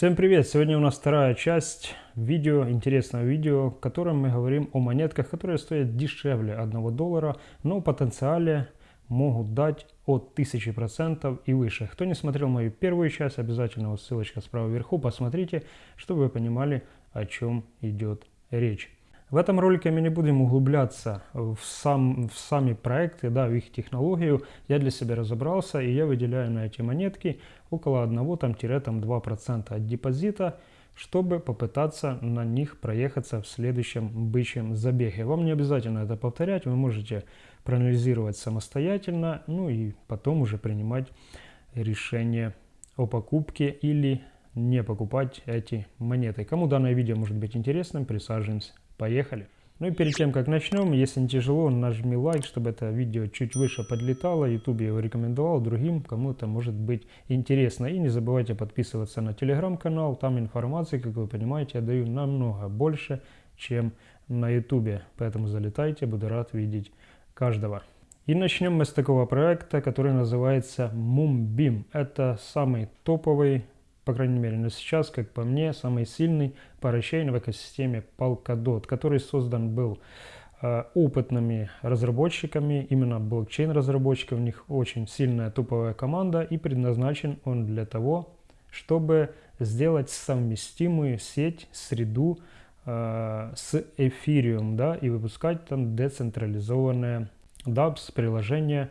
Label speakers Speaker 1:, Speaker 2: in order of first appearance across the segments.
Speaker 1: Всем привет! Сегодня у нас вторая часть видео, интересного видео, в котором мы говорим о монетках, которые стоят дешевле 1 доллара, но потенциале могут дать от 1000% и выше. Кто не смотрел мою первую часть, обязательно вот ссылочка справа вверху, посмотрите, чтобы вы понимали, о чем идет речь. В этом ролике мы не будем углубляться в, сам, в сами проекты, да, в их технологию. Я для себя разобрался и я выделяю на эти монетки около 1-2% от депозита, чтобы попытаться на них проехаться в следующем бычьем забеге. Вам не обязательно это повторять, вы можете проанализировать самостоятельно, ну и потом уже принимать решение о покупке или не покупать эти монеты. Кому данное видео может быть интересным, присаживаемся Поехали! Ну и перед тем, как начнем, если не тяжело, нажми лайк, чтобы это видео чуть выше подлетало. YouTube его рекомендовал другим, кому это может быть интересно. И не забывайте подписываться на телеграм-канал. Там информации, как вы понимаете, я даю намного больше, чем на YouTube. Поэтому залетайте, буду рад видеть каждого. И начнем мы с такого проекта, который называется Moonbeam. Это самый топовый по крайней мере на сейчас, как по мне, самый сильный парачейн в экосистеме Polkadot, который создан был э, опытными разработчиками, именно блокчейн-разработчиков, у них очень сильная туповая команда, и предназначен он для того, чтобы сделать совместимую сеть, среду э, с Ethereum, да, и выпускать там децентрализованные dApps, приложения,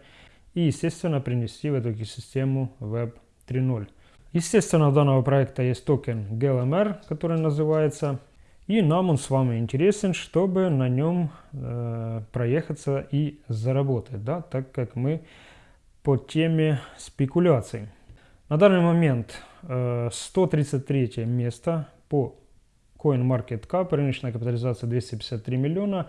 Speaker 1: и, естественно, принести в эту экосистему Web 3.0. Естественно, у данного проекта есть токен GLMR, который называется. И нам он с вами интересен, чтобы на нем э, проехаться и заработать, да, так как мы по теме спекуляций. На данный момент э, 133 место по CoinMarketCap, рыночная капитализация 253 миллиона.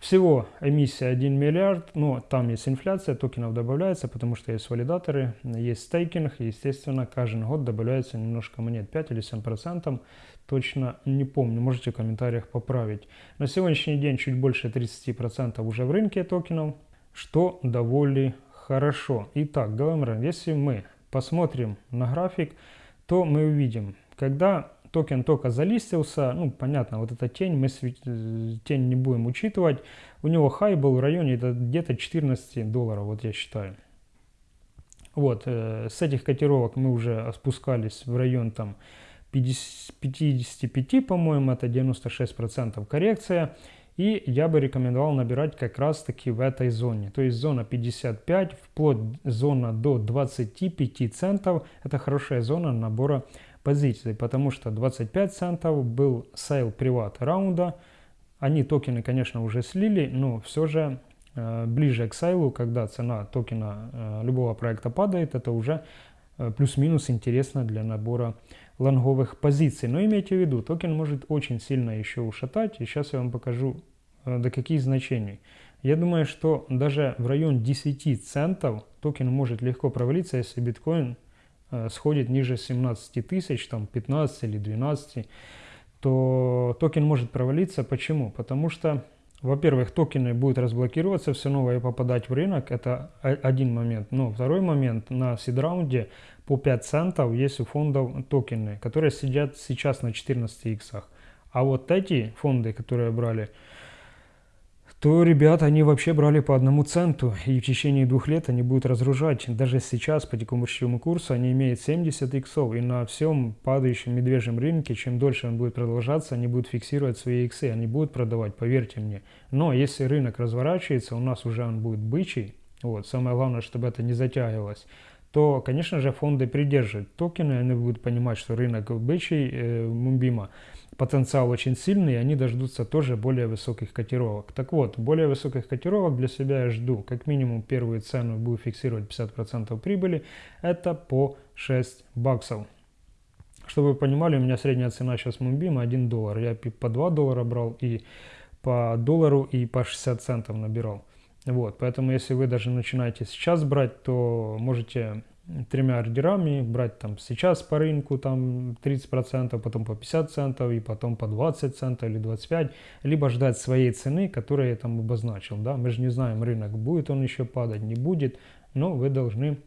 Speaker 1: Всего эмиссия 1 миллиард, но там есть инфляция, токенов добавляется, потому что есть валидаторы, есть стейкинг, и, естественно, каждый год добавляется немножко монет, 5 или 7 процентов, точно не помню, можете в комментариях поправить. На сегодняшний день чуть больше 30 процентов уже в рынке токенов, что довольно хорошо. Итак, говорим, если мы посмотрим на график, то мы увидим, когда токен только залистился, ну, понятно, вот эта тень, мы тень не будем учитывать. У него хай был в районе где-то 14 долларов, вот я считаю. Вот, э, с этих котировок мы уже спускались в район там 50, 55, по-моему, это 96% коррекция. И я бы рекомендовал набирать как раз таки в этой зоне. То есть зона 55, вплоть зона до 25 центов. Это хорошая зона набора позиций, потому что 25 центов был sale private раунда. Они токены, конечно, уже слили, но все же э, ближе к sale у, когда цена токена э, любого проекта падает, это уже э, плюс-минус интересно для набора лонговых позиций. Но имейте в виду, токен может очень сильно еще ушатать, и сейчас я вам покажу э, до каких значений. Я думаю, что даже в район 10 центов токен может легко провалиться, если биткоин сходит ниже 17 тысяч, там 15 или 12, то токен может провалиться. Почему? Потому что, во-первых, токены будут разблокироваться, все новое попадать в рынок, это один момент. Но второй момент, на seed раунде по 5 центов есть у фондов токены, которые сидят сейчас на 14 иксах. А вот эти фонды, которые брали то ребята, они вообще брали по одному центу, и в течение двух лет они будут разгружать. Даже сейчас по текущему курсу они имеют 70 иксов, и на всем падающем медвежьем рынке, чем дольше он будет продолжаться, они будут фиксировать свои иксы, они будут продавать, поверьте мне. Но если рынок разворачивается, у нас уже он будет бычий, вот, самое главное, чтобы это не затягивалось, то, конечно же, фонды придерживают токены, они будут понимать, что рынок бычий э, Мумбима, потенциал очень сильный, и они дождутся тоже более высоких котировок. Так вот, более высоких котировок для себя я жду, как минимум первую цену буду фиксировать 50% прибыли, это по 6 баксов. Чтобы вы понимали, у меня средняя цена сейчас Мумбима 1 доллар. Я по 2 доллара брал и по доллару, и по 60 центов набирал. Вот, поэтому если вы даже начинаете сейчас брать, то можете тремя ордерами брать там сейчас по рынку там 30%, потом по 50 центов и потом по 20 центов или 25, либо ждать своей цены, которую я там обозначил. Да? Мы же не знаем рынок, будет он еще падать, не будет, но вы должны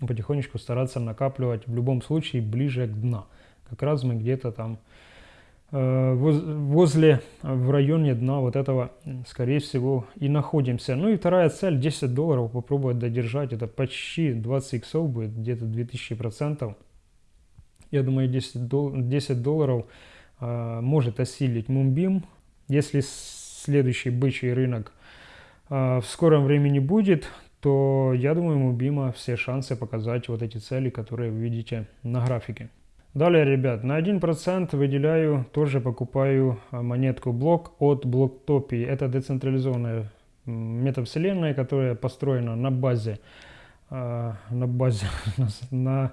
Speaker 1: потихонечку стараться накапливать в любом случае ближе к дна. как раз мы где-то там возле, в районе дна вот этого, скорее всего, и находимся. Ну и вторая цель, 10 долларов попробовать додержать, это почти 20 иксов будет, где-то 2000%. Я думаю, 10, дол 10 долларов э, может осилить Мумбим, если следующий бычий рынок э, в скором времени будет, то я думаю, у Бима все шансы показать вот эти цели, которые вы видите на графике. Далее, ребят, на 1% выделяю, тоже покупаю а, монетку блок от Блоктопии. Это децентрализованная метавселенная, которая построена на базе, а, на базе, на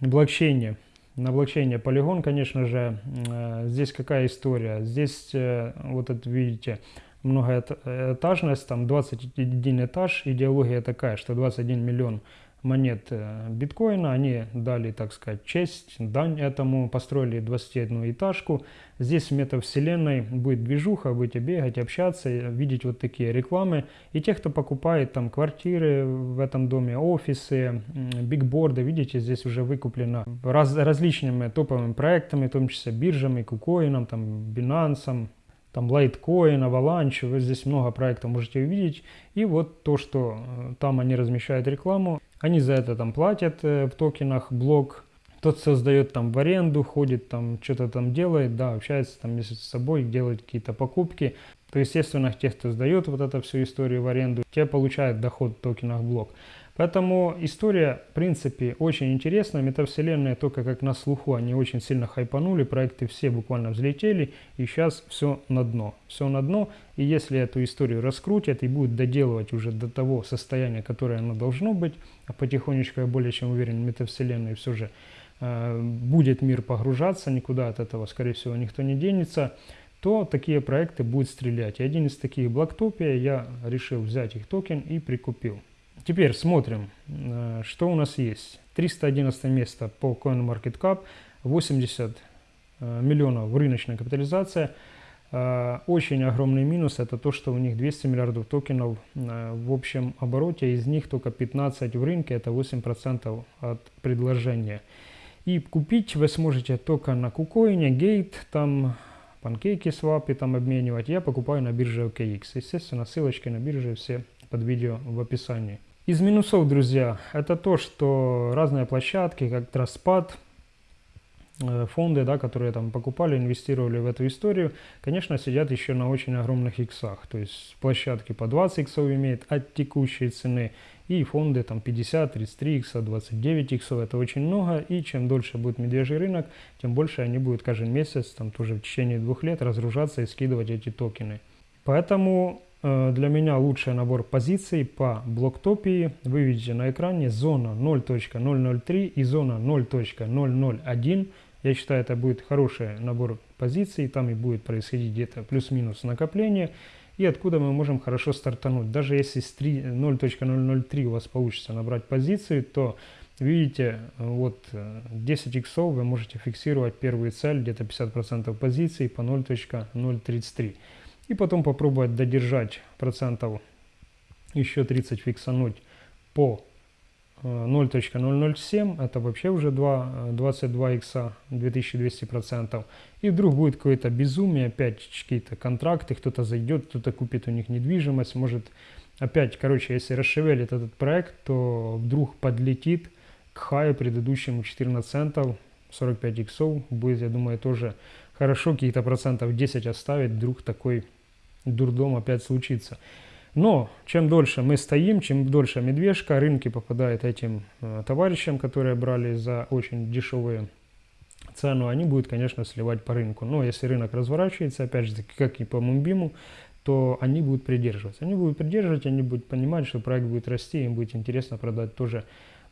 Speaker 1: блокчейне. На блокчейне Polygon, конечно же, а, здесь какая история? Здесь, э, вот это видите, многоэтажность, там 21 этаж, идеология такая, что 21 миллион монет э, биткоина, они дали, так сказать, честь, дань этому, построили 21 этажку. Здесь в метавселенной будет движуха, будете бегать, общаться, видеть вот такие рекламы. И те, кто покупает там квартиры в этом доме, офисы, бигборды, видите, здесь уже выкуплено раз, различными топовыми проектами, в том числе биржами, кукоином, там, Binance, там Litecoin, Avalanche, вы здесь много проектов можете увидеть. И вот то, что э, там они размещают рекламу, они за это там платят э, в токенах, блок. Тот создает там в аренду, ходит там, что-то там делает, да, общается там между собой, делает какие-то покупки. То, естественно, те, кто сдает вот эту всю историю в аренду, те получают доход в токенах блок. Поэтому история, в принципе, очень интересная. Метавселенная только как на слуху, они очень сильно хайпанули, проекты все буквально взлетели, и сейчас все на дно. Все на дно, и если эту историю раскрутят и будут доделывать уже до того состояния, которое оно должно быть, а потихонечку, я более чем уверен, метавселенной все же э, будет мир погружаться, никуда от этого, скорее всего, никто не денется, то такие проекты будут стрелять. И один из таких Blacktopia, я решил взять их токен и прикупил. Теперь смотрим, э, что у нас есть. 311 место по CoinMarketCap, 80 э, миллионов рыночная капитализация. Э, очень огромный минус это то, что у них 200 миллиардов токенов в общем обороте, из них только 15 в рынке, это 8% от предложения. И купить вы сможете только на кукоине, Gate, там панкейки, свапы там обменивать. Я покупаю на бирже OKX. Естественно, ссылочки на бирже все под видео в описании. Из минусов, друзья, это то, что разные площадки, как Траспад, э, фонды, да, которые там покупали, инвестировали в эту историю, конечно, сидят еще на очень огромных иксах. То есть площадки по 20 иксов имеют от текущей цены, и фонды там 50, 33 икса, 29 иксов. Это очень много, и чем дольше будет медвежий рынок, тем больше они будут каждый месяц, там тоже в течение двух лет разгружаться и скидывать эти токены. Поэтому для меня лучший набор позиций по блоктопии. Вы видите на экране зона 0.003 и зона 0.001. Я считаю, это будет хороший набор позиций. Там и будет происходить где-то плюс-минус накопление. И откуда мы можем хорошо стартануть. Даже если с 0.003 у вас получится набрать позиции, то видите, вот 10 иксов вы можете фиксировать первую цель, где-то 50% позиций по 0.033 и потом попробовать додержать процентов еще 30 фиксануть по 0.007, э, это вообще уже 2, 22 икса, 2200 процентов. И вдруг будет какое-то безумие, опять какие-то контракты, кто-то зайдет, кто-то купит у них недвижимость, может опять, короче, если расшевелит этот проект, то вдруг подлетит к хаю предыдущему 14 центов, 45 иксов, будет, я думаю, тоже хорошо, какие-то процентов 10 оставить, вдруг такой дурдом опять случится. Но чем дольше мы стоим, чем дольше медвежка, рынки попадают этим э, товарищам, которые брали за очень дешевые цену, они будут, конечно, сливать по рынку. Но если рынок разворачивается, опять же, как и по Мумбиму, то они будут придерживаться. Они будут придерживать, они будут понимать, что проект будет расти, им будет интересно продать тоже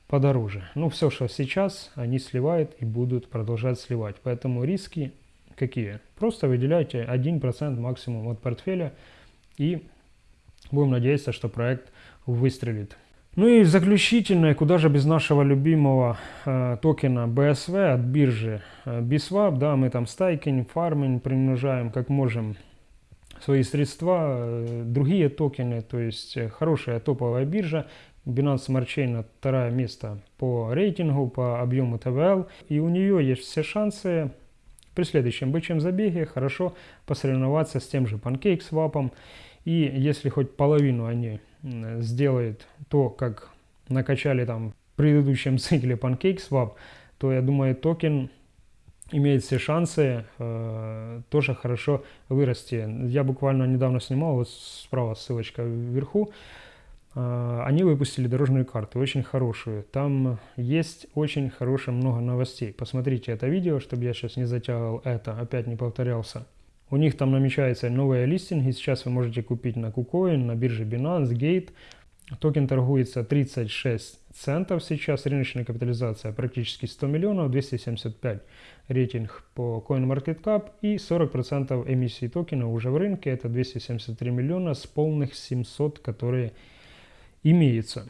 Speaker 1: подороже. Ну, все, что сейчас, они сливают и будут продолжать сливать. Поэтому риски какие? Просто выделяйте 1% максимум от портфеля и будем надеяться, что проект выстрелит. Ну и заключительное, куда же без нашего любимого э, токена BSV от биржи э, BSWAP, да, мы там стайкинг, фарминг примножаем как можем свои средства, э, другие токены, то есть э, хорошая топовая биржа, Binance Smart Chain второе место по рейтингу, по объему ТВЛ. И у нее есть все шансы при следующем бычьем забеге хорошо посоревноваться с тем же PancakeSwap. И если хоть половину они сделают то, как накачали там в предыдущем цикле PancakeSwap, то я думаю токен имеет все шансы э, тоже хорошо вырасти. Я буквально недавно снимал, вот справа ссылочка вверху, они выпустили дорожную карту, очень хорошую. Там есть очень хорошее много новостей. Посмотрите это видео, чтобы я сейчас не затягивал это, опять не повторялся. У них там намечаются новые листинги, сейчас вы можете купить на KuCoin, на бирже Binance, Gate. Токен торгуется 36 центов сейчас, рыночная капитализация практически 100 миллионов, 275 рейтинг по CoinMarketCap и 40% эмиссии токена уже в рынке, это 273 миллиона с полных 700, которые имеются.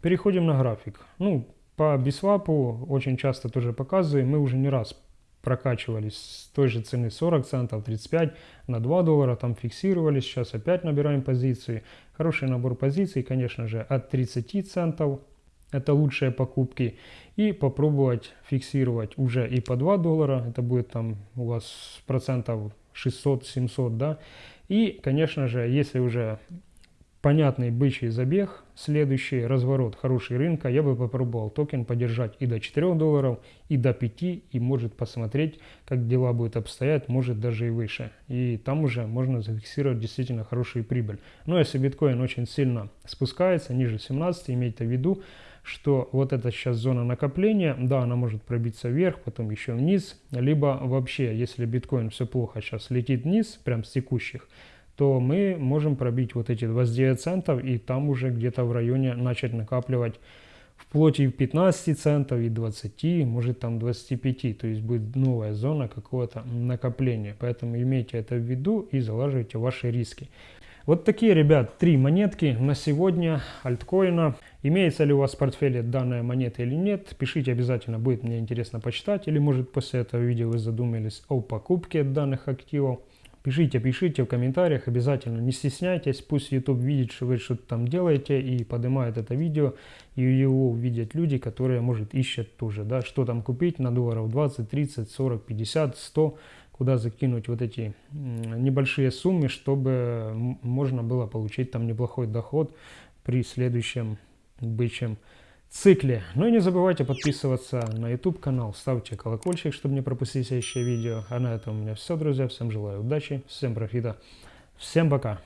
Speaker 1: Переходим на график. Ну, по бисвапу очень часто тоже показываю, мы уже не раз прокачивались с той же цены 40 центов, 35 на 2 доллара, там фиксировались, сейчас опять набираем позиции. Хороший набор позиций, конечно же, от 30 центов, это лучшие покупки. И попробовать фиксировать уже и по 2 доллара, это будет там у вас процентов 600-700, да. И, конечно же, если уже понятный бычий забег, следующий разворот хороший рынка, я бы попробовал токен подержать и до 4 долларов, и до 5, и может посмотреть, как дела будут обстоять, может даже и выше. И там уже можно зафиксировать действительно хорошую прибыль. Но если биткоин очень сильно спускается, ниже 17, имейте в виду, что вот эта сейчас зона накопления, да, она может пробиться вверх, потом еще вниз, либо вообще, если биткоин все плохо сейчас летит вниз, прям с текущих, то мы можем пробить вот эти 29 центов и там уже где-то в районе начать накапливать вплоть и 15 центов, и 20, может там 25, то есть будет новая зона какого-то накопления. Поэтому имейте это в виду и залаживайте ваши риски. Вот такие, ребят, три монетки на сегодня альткоина. Имеется ли у вас в портфеле данная монета или нет, пишите обязательно, будет мне интересно почитать. Или может после этого видео вы задумались о покупке данных активов. Пишите, пишите в комментариях обязательно, не стесняйтесь, пусть YouTube видит, что вы что-то там делаете и поднимает это видео, и его увидят люди, которые, может, ищут тоже, да, что там купить на долларов 20, 30, 40, 50, 100, куда закинуть вот эти небольшие суммы, чтобы можно было получить там неплохой доход при следующем бычьем цикле. Ну и не забывайте подписываться на YouTube канал, ставьте колокольчик, чтобы не пропустить следующее видео. А на этом у меня все, друзья. Всем желаю удачи, всем профита, всем пока.